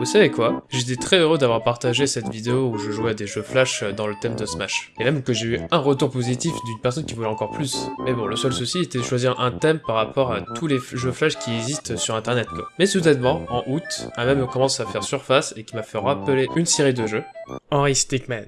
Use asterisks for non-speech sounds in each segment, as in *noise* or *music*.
Vous savez quoi? J'étais très heureux d'avoir partagé cette vidéo où je jouais à des jeux Flash dans le thème de Smash. Et même que j'ai eu un retour positif d'une personne qui voulait encore plus. Mais bon, le seul souci était de choisir un thème par rapport à tous les jeux Flash qui existent sur internet quoi. Mais soudainement, en août, un même commence à faire surface et qui m'a fait rappeler une série de jeux. Henry Stickman.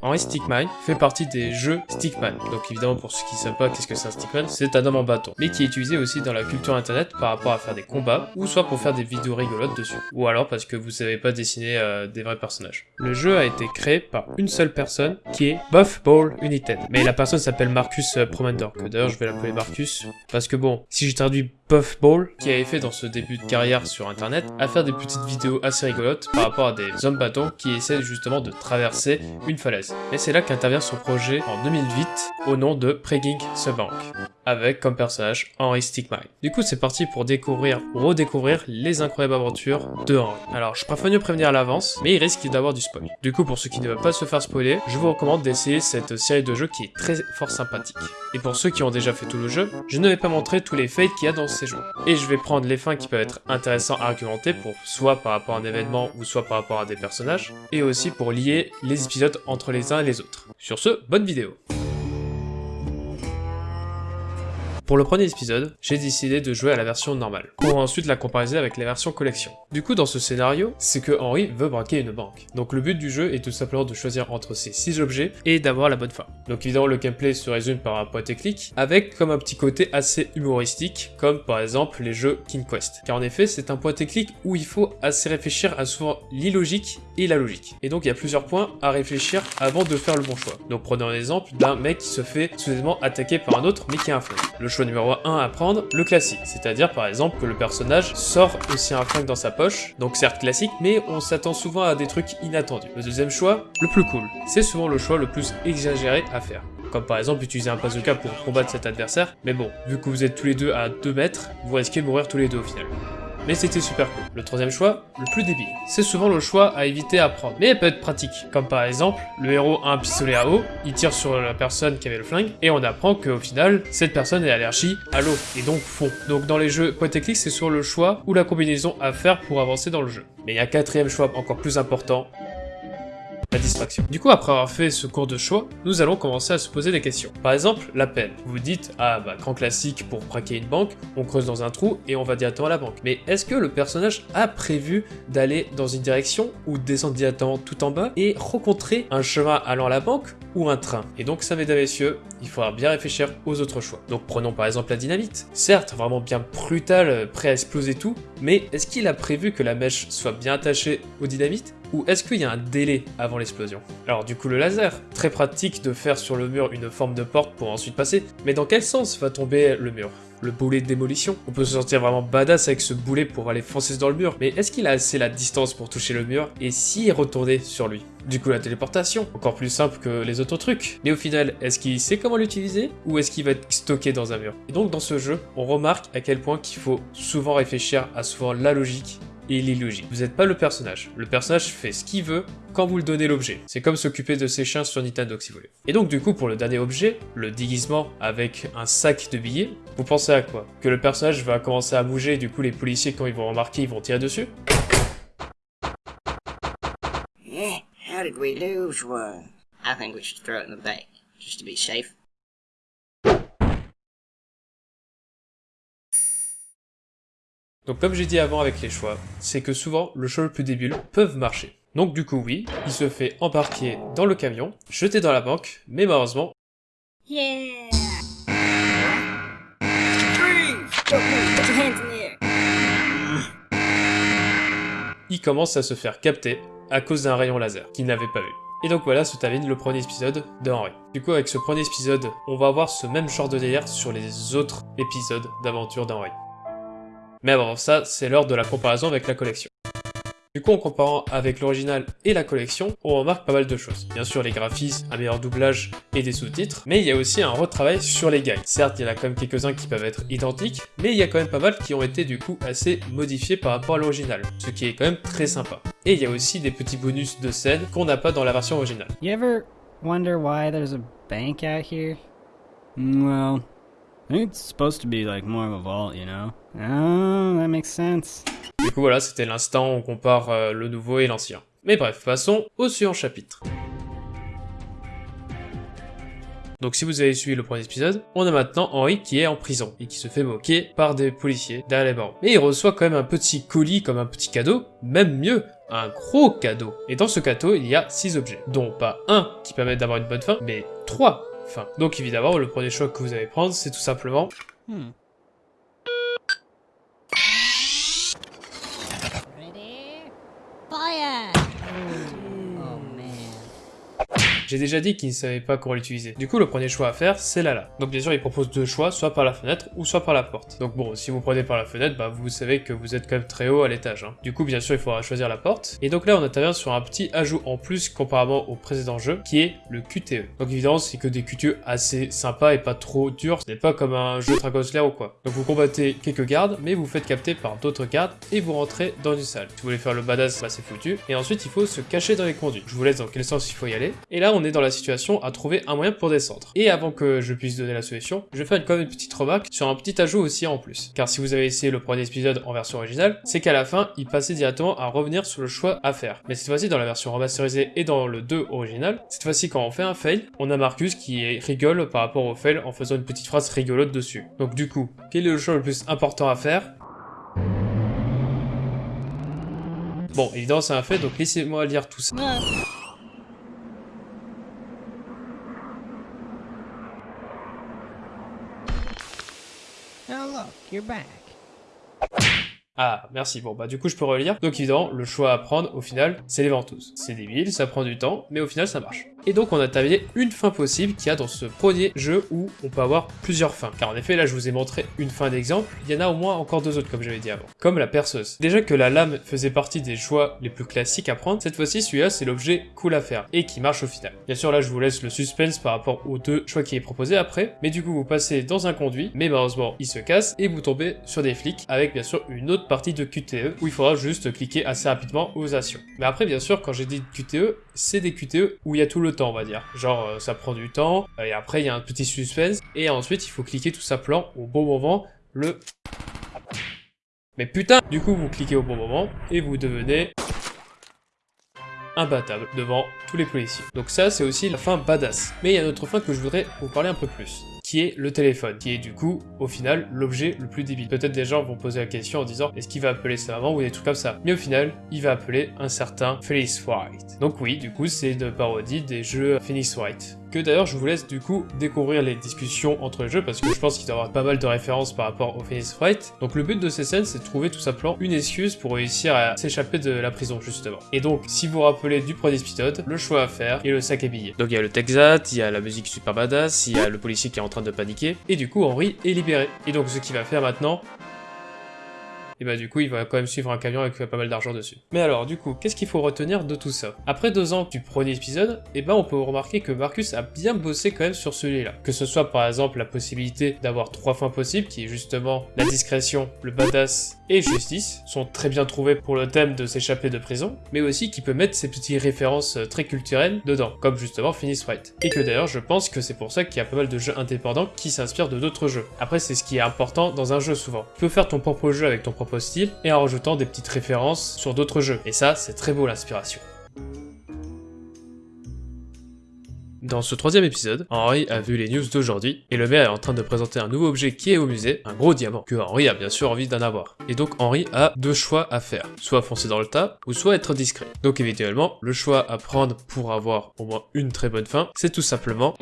Henry Stickman fait partie des jeux Stickman. Donc évidemment pour ceux qui ne savent pas qu'est-ce que c'est un Stickman, c'est un homme en bâton. Mais qui est utilisé aussi dans la culture internet par rapport à faire des combats, ou soit pour faire des vidéos rigolotes dessus. Ou alors parce que vous savez pas dessiner euh, des vrais personnages. Le jeu a été créé par une seule personne, qui est Buff Ball United. Mais la personne s'appelle Marcus euh, Promender, que d'ailleurs je vais l'appeler Marcus, parce que bon, si j'ai traduit Puffball, qui avait fait dans ce début de carrière sur internet, à faire des petites vidéos assez rigolotes par rapport à des hommes bâtons qui essaient justement de traverser une falaise. Et c'est là qu'intervient son projet en 2008 au nom de Pregging the Bank avec comme personnage Henry Stickmin. Du coup, c'est parti pour découvrir ou redécouvrir les incroyables aventures de Henry. Alors, je préfère mieux prévenir à l'avance, mais il risque d'avoir du spoil. Du coup, pour ceux qui ne veulent pas se faire spoiler, je vous recommande d'essayer cette série de jeux qui est très fort sympathique. Et pour ceux qui ont déjà fait tout le jeu, je ne vais pas montrer tous les fails qu'il y a dans ces jeux. Et je vais prendre les fins qui peuvent être intéressants à argumenter pour soit par rapport à un événement ou soit par rapport à des personnages, et aussi pour lier les épisodes entre les uns et les autres. Sur ce, bonne vidéo Pour le premier épisode, j'ai décidé de jouer à la version normale, pour ensuite la comparer avec la version collection. Du coup, dans ce scénario, c'est que Henry veut braquer une banque. Donc le but du jeu est tout simplement de choisir entre ces 6 objets et d'avoir la bonne fin. Donc évidemment, le gameplay se résume par un point clic, avec comme un petit côté assez humoristique, comme par exemple les jeux King Quest. Car en effet, c'est un point clic où il faut assez réfléchir à souvent l'illogique et la logique. Et donc il y a plusieurs points à réfléchir avant de faire le bon choix. Donc prenons un exemple d'un mec qui se fait soudainement attaquer par un autre mais qui a un flingue. Numéro 1 à prendre, le classique. C'est-à-dire par exemple que le personnage sort aussi un flingue dans sa poche, donc certes classique, mais on s'attend souvent à des trucs inattendus. Le deuxième choix, le plus cool. C'est souvent le choix le plus exagéré à faire comme par exemple utiliser un bazooka pour combattre cet adversaire, mais bon, vu que vous êtes tous les deux à 2 mètres, vous risquez de mourir tous les deux au final mais c'était super cool. Le troisième choix, le plus débile. C'est souvent le choix à éviter à prendre, mais elle peut être pratique. Comme par exemple, le héros a un pistolet à eau, il tire sur la personne qui avait le flingue, et on apprend qu'au final, cette personne est allergique à l'eau, et donc fond. Donc dans les jeux point et clic, c'est sur le choix ou la combinaison à faire pour avancer dans le jeu. Mais il y a un quatrième choix encore plus important, la distraction. Du coup, après avoir fait ce cours de choix, nous allons commencer à se poser des questions. Par exemple, la peine. Vous dites, ah bah grand classique pour braquer une banque, on creuse dans un trou et on va directement à la banque. Mais est-ce que le personnage a prévu d'aller dans une direction ou descendre directement tout en bas et rencontrer un chemin allant à la banque ou un train Et donc ça mesdames et messieurs, il faudra bien réfléchir aux autres choix. Donc prenons par exemple la dynamite. Certes, vraiment bien brutal, prêt à exploser tout, mais est-ce qu'il a prévu que la mèche soit bien attachée au dynamite ou est-ce qu'il y a un délai avant l'explosion? Alors du coup le laser, très pratique de faire sur le mur une forme de porte pour ensuite passer, mais dans quel sens va tomber le mur? Le boulet de démolition. On peut se sentir vraiment badass avec ce boulet pour aller foncer dans le mur, mais est-ce qu'il a assez la distance pour toucher le mur et s'y retourner sur lui? Du coup la téléportation, encore plus simple que les autres trucs. Mais au final, est-ce qu'il sait comment l'utiliser ou est-ce qu'il va être stocké dans un mur? Et donc dans ce jeu, on remarque à quel point qu'il faut souvent réfléchir à souvent la logique et l'illogique. Vous n'êtes pas le personnage. Le personnage fait ce qu'il veut quand vous le donnez l'objet. C'est comme s'occuper de ses chiens sur Nintendo si vous voulez. Et donc du coup pour le dernier objet, le déguisement avec un sac de billets, vous pensez à quoi? Que le personnage va commencer à bouger et du coup les policiers quand ils vont remarquer ils vont tirer dessus? How did we lose one? I think we should throw it in the bank, just to be safe. Donc comme j'ai dit avant avec les choix, c'est que souvent le choix le plus débile peuvent marcher. Donc du coup oui, il se fait embarquer dans le camion, jeté dans la banque, mais malheureusement... Yeah! Il commence à se faire capter à cause d'un rayon laser qu'il n'avait pas vu. Et donc voilà se termine le premier épisode de Henry. Du coup avec ce premier épisode, on va avoir ce même genre de délire sur les autres épisodes d'aventure d'Henry. Mais avant ça, c'est l'heure de la comparaison avec la collection. Du coup, en comparant avec l'original et la collection, on remarque pas mal de choses. Bien sûr, les graphismes, un meilleur doublage et des sous-titres, mais il y a aussi un retravail sur les guides. Certes, il y en a quand même quelques-uns qui peuvent être identiques, mais il y a quand même pas mal qui ont été du coup assez modifiés par rapport à l'original, ce qui est quand même très sympa. Et il y a aussi des petits bonus de scène qu'on n'a pas dans la version originale. You ever wonder why there's a bank out here? Well, It's supposed to be like more of a vault, you know? Oh, that makes sense. Du coup voilà, c'était l'instant où on compare euh, le nouveau et l'ancien. Mais bref, passons au suivant chapitre. Donc si vous avez suivi le premier épisode, on a maintenant Henri qui est en prison et qui se fait moquer par des policiers derrière les barreaux. Mais il reçoit quand même un petit colis comme un petit cadeau, même mieux, un gros cadeau. Et dans ce cadeau, il y a 6 objets, dont pas un qui permet d'avoir une bonne fin, mais 3 Donc évidemment, le premier choix que vous allez prendre, c'est tout simplement Hmm. J'ai déjà dit qu'il ne savait pas comment l'utiliser. Du coup, le premier choix à faire, c'est Lala. Donc bien sûr, il propose deux choix, soit par la fenêtre ou soit par la porte. Donc bon, si vous prenez par la fenêtre, bah vous savez que vous êtes quand même très haut à l'étage. hein. Du coup, bien sûr, il faudra choisir la porte. Et donc là, on intervient sur un petit ajout en plus comparément au précédent jeu, qui est le QTE. Donc évidemment, c'est que des QTE assez sympas et pas trop durs. Ce n'est pas comme un jeu Dragon Slayer ou quoi. Donc vous combattez quelques gardes, mais vous faites capter par d'autres gardes et vous rentrez dans une salle. Si vous voulez faire le badass, bah c'est foutu. Et ensuite, il faut se cacher dans les conduits. Je vous laisse dans quel sens il faut y aller. Et là, on est dans la situation à trouver un moyen pour descendre. Et avant que je puisse donner la solution, je vais faire quand même une petite remarque sur un petit ajout aussi en plus. Car si vous avez essayé le premier épisode en version originale, c'est qu'à la fin, il passait directement à revenir sur le choix à faire. Mais cette fois-ci, dans la version remasterisée et dans le 2 original, cette fois-ci, quand on fait un fail, on a Marcus qui rigole par rapport au fail en faisant une petite phrase rigolote dessus. Donc du coup, quel est le choix le plus important à faire? Bon, évidemment, c'est un fait, donc laissez-moi lire tout ça. Ah, merci. Bon, bah du coup, je peux relire. Donc évidemment, le choix à prendre, au final, c'est les ventouses. C'est débile, ça prend du temps, mais au final, ça marche. Et donc, on a terminé une fin possible qu'il y a dans ce premier jeu où on peut avoir plusieurs fins. Car en effet, là, je vous ai montré une fin d'exemple. Il y en a au moins encore deux autres, comme j'avais dit avant. Comme la perceuse. Déjà que la lame faisait partie des choix les plus classiques à prendre, cette fois-ci, celui-là, c'est l'objet cool à faire et qui marche au final. Bien sûr, là, je vous laisse le suspense par rapport aux deux choix qui est proposé après. Mais du coup, vous passez dans un conduit, mais malheureusement, il se casse et vous tombez sur des flics avec bien sûr une autre partie de QTE où il faudra juste cliquer assez rapidement aux actions. Mais après, bien sûr, quand j'ai dit QTE, c'est des QTE où il y a tout le temps, on va dire. Genre, euh, ça prend du temps, et après, il y a un petit suspense, et ensuite, il faut cliquer tout simplement au bon moment, le... Mais putain Du coup, vous cliquez au bon moment, et vous devenez imbattable devant tous les policiers. Donc ça, c'est aussi la fin badass. Mais il y a une autre fin que je voudrais vous parler un peu plus qui est le téléphone, qui est du coup, au final, l'objet le plus débile. Peut-être des gens vont poser la question en disant, est-ce qu'il va appeler sa maman ou des trucs comme ça Mais au final, il va appeler un certain Phyllis White. Donc oui, du coup, c'est une parodie des jeux Phoenix White. Que d'ailleurs, je vous laisse du coup découvrir les discussions entre les jeux, parce que je pense qu'il doit y avoir pas mal de références par rapport au Phoenix White. Donc le but de ces scènes, c'est de trouver tout simplement une excuse pour réussir à s'échapper de la prison, justement. Et donc, si vous vous rappelez du premier épisode, le choix à faire est le sac à billets. Donc il y a le Texat, il y a la musique super badass, il y a le policier qui est en train de paniquer, et du coup Henri est libéré. Et donc ce qu'il va faire maintenant, et bah du coup il va quand même suivre un camion avec pas mal d'argent dessus. Mais alors du coup, qu'est-ce qu'il faut retenir de tout ça? Après deux ans du premier épisode, et ben on peut remarquer que Marcus a bien bossé quand même sur celui-là. Que ce soit par exemple la possibilité d'avoir trois fins possibles, qui est justement la discrétion, le badass et justice, sont très bien trouvés pour le thème de s'échapper de prison, mais aussi qui peut mettre ces petites références euh, très culturelles dedans, comme justement Phoenix Wright. Et que d'ailleurs je pense que c'est pour ça qu'il y a pas mal de jeux indépendants qui s'inspirent de d'autres jeux. Après c'est ce qui est important dans un jeu souvent. Tu peux faire ton propre jeu avec ton propre style et en rajoutant des petites références sur d'autres jeux. Et ça c'est très beau l'inspiration. Dans ce troisième épisode, Henri a vu les news d'aujourd'hui, et le maire est en train de présenter un nouveau objet qui est au musée, un gros diamant, que Henri a bien sûr envie d'en avoir. Et donc Henri a deux choix à faire, soit foncer dans le tas, ou soit être discret. Donc éventuellement, le choix à prendre pour avoir au moins une très bonne fin, c'est tout simplement...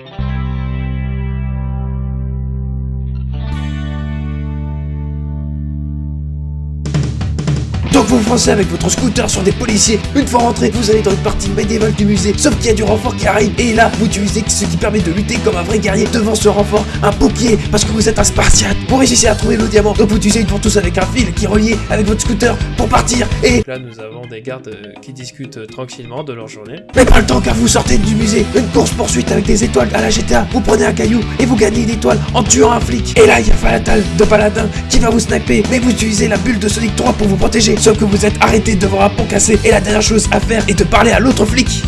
vous foncez avec votre scooter sur des policiers. Une fois rentré, vous allez dans une partie médiévale du musée. Sauf qu'il y a du renfort qui arrive. Et là, vous utilisez ce qui permet de lutter comme un vrai guerrier devant ce renfort. Un pompier, parce que vous êtes un spartiate. Vous réussissez à trouver le diamant. Donc vous utilisez une ventouse avec un fil qui est relié avec votre scooter pour partir. Et Là nous avons des gardes euh, qui discutent euh, tranquillement de leur journée. Mais pas le temps car vous sortez du musée. Une course poursuite avec des étoiles à la GTA. Vous prenez un caillou et vous gagnez une étoile en tuant un flic. Et là, il y a Falatal de Paladin qui va vous sniper. Mais vous utilisez la bulle de Sonic 3 pour vous protéger. Sauf que vous êtes arrêté devant un pont cassé. Et la dernière chose à faire est de parler à l'autre flic.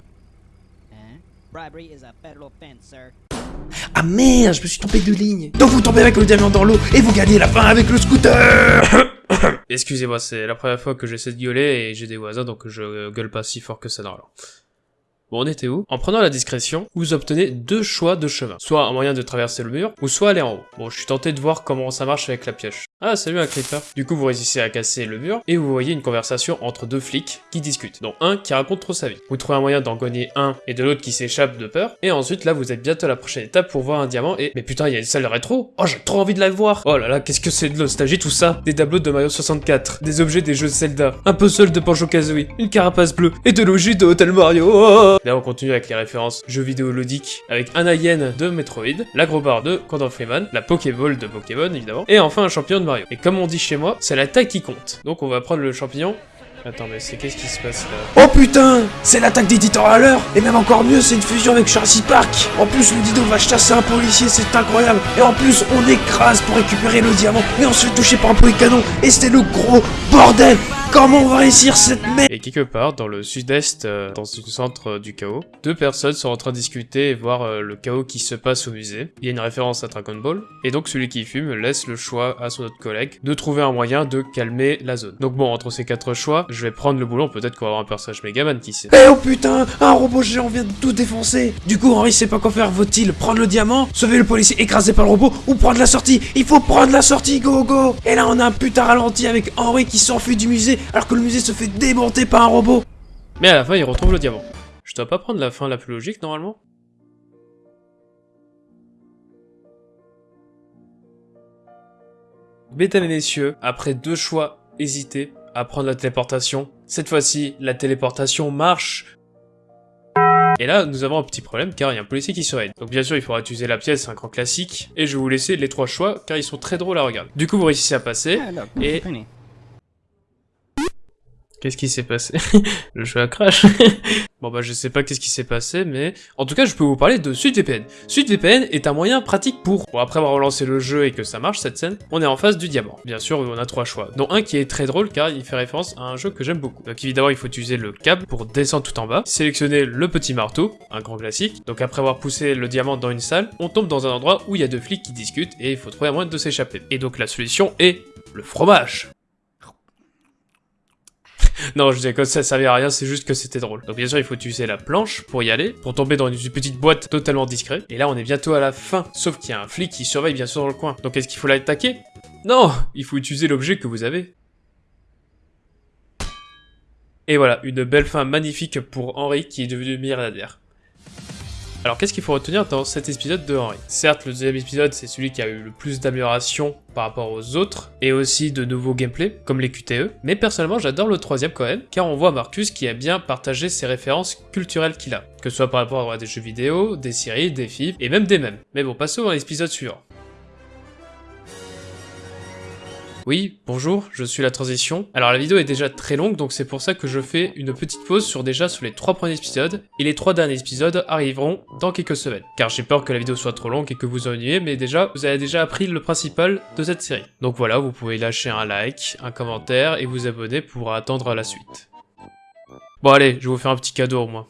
Ah merde, je me suis trompé de ligne. Donc vous tombez avec le diamant dans l'eau et vous gagnez la fin avec le scooter *coughs* Excusez-moi, c'est la première fois que j'essaie de gueuler et j'ai des voisins donc je gueule pas si fort que ça normalement. Bon, on était où En prenant la discrétion, vous obtenez deux choix de chemin. Soit un moyen de traverser le mur, ou soit aller en haut. Bon, je suis tenté de voir comment ça marche avec la pioche. Ah, salut un creeper. Du coup, vous réussissez à casser le mur, et vous voyez une conversation entre deux flics qui discutent, dont un qui raconte trop sa vie. Vous trouvez un moyen d'en gagner un, et de l'autre qui s'échappe de peur, et ensuite, là, vous êtes bientôt à la prochaine étape pour voir un diamant, et... Mais putain, il y a une salle rétro Oh, j'ai trop envie de la voir Oh là là, qu'est-ce que c'est de nostalgie tout ça Des tableaux de Mario 64, des objets des jeux Zelda, un puzzle de Banjo-Kazooie, une carapace bleue, et de logis de Hotel Mario oh Là, on continue avec les références jeux vidéo ludiques avec un alien de Metroid, l'Agrobar de Gordon Freeman, la Pokéball de Pokémon évidemment, et enfin un champignon de Mario. Et comme on dit chez moi, c'est la taille qui compte. Donc on va prendre le champignon. Attends, mais c'est qu'est-ce qui se passe là? Oh putain! C'est l'attaque des à l'heure Et même encore mieux, c'est une fusion avec Jurassic Park! En plus, le dido va chasser un policier, c'est incroyable! Et en plus, on écrase pour récupérer le diamant, mais on se fait toucher par un poulet canon, et c'était le gros bordel Comment on va réussir cette merde Et quelque part, dans le sud-est, euh, dans le centre euh, du chaos, deux personnes sont en train de discuter et voir euh, le chaos qui se passe au musée. Il y a une référence à Dragon Ball, et donc celui qui fume laisse le choix à son autre collègue de trouver un moyen de calmer la zone. Donc bon, entre ces quatre choix, je vais prendre le boulon, peut-être qu'on va avoir un personnage Megaman qui sait. Eh oh putain Un robot géant vient de tout défoncer Du coup, Henri sait pas quoi faire, faut-il prendre le diamant, sauver le policier écrasé par le robot, ou prendre la sortie? Il faut prendre la sortie, go go Et là, on a un putain ralenti avec Henri qui s'enfuit du musée, alors que le musée se fait démonter par un robot Mais à la fin, il retrouve le diamant. Je dois pas prendre la fin la plus logique, normalement Mesdames et messieurs, après deux choix hésités à prendre la téléportation, cette fois-ci, la téléportation marche et là, nous avons un petit problème car il y a un policier qui surveille. Donc bien sûr, il faudra utiliser la pièce, c'est un grand classique. Et je vais vous laisser les trois choix car ils sont très drôles à regarder. Du coup, vous réussissez à passer. Ah, Et-. Qu'est-ce qui s'est passé? *laughs* Le jeu a crash. *laughs* bon bah je sais pas qu'est-ce qui s'est passé, mais en tout cas je peux vous parler de SudVPN. SudVPN est un moyen pratique pour... Bon après avoir relancé le jeu et que ça marche cette scène, on est en face du diamant. Bien sûr on a trois choix, dont un qui est très drôle car il fait référence à un jeu que j'aime beaucoup. Donc évidemment il faut utiliser le câble pour descendre tout en bas, sélectionner le petit marteau, un grand classique. Donc après avoir poussé le diamant dans une salle, on tombe dans un endroit où il y a deux flics qui discutent et il faut trouver un moyen de s'échapper. Et donc la solution est le fromage. Non, je disais que ça servait à rien, c'est juste que c'était drôle. Donc bien sûr, il faut utiliser la planche pour y aller, pour tomber dans une petite boîte totalement discrète. Et là, on est bientôt à la fin, sauf qu'il y a un flic qui surveille bien sûr dans le coin. Donc est-ce qu'il faut l'attaquer? Non Il faut utiliser l'objet que vous avez. Et voilà, une belle fin magnifique pour Henri qui est devenu milliardaire. Alors qu'est-ce qu'il faut retenir dans cet épisode de Henri? Certes, le deuxième épisode, c'est celui qui a eu le plus d'amélioration par rapport aux autres, et aussi de nouveaux gameplays, comme les QTE, mais personnellement j'adore le troisième quand même, car on voit Marcus qui a bien partagé ses références culturelles qu'il a, que ce soit par rapport à des jeux vidéo, des séries, des films, et même des mèmes. Mais bon, passons à l'épisode suivant. Oui, bonjour, je suis la transition. Alors la vidéo est déjà très longue, donc c'est pour ça que je fais une petite pause sur déjà sur les trois premiers épisodes, et les trois derniers épisodes arriveront dans quelques semaines. Car j'ai peur que la vidéo soit trop longue et que vous ennuyez, mais déjà, vous avez déjà appris le principal de cette série. Donc voilà, vous pouvez lâcher un like, un commentaire, et vous abonner pour attendre la suite. Bon allez, je vous faire un petit cadeau au moins.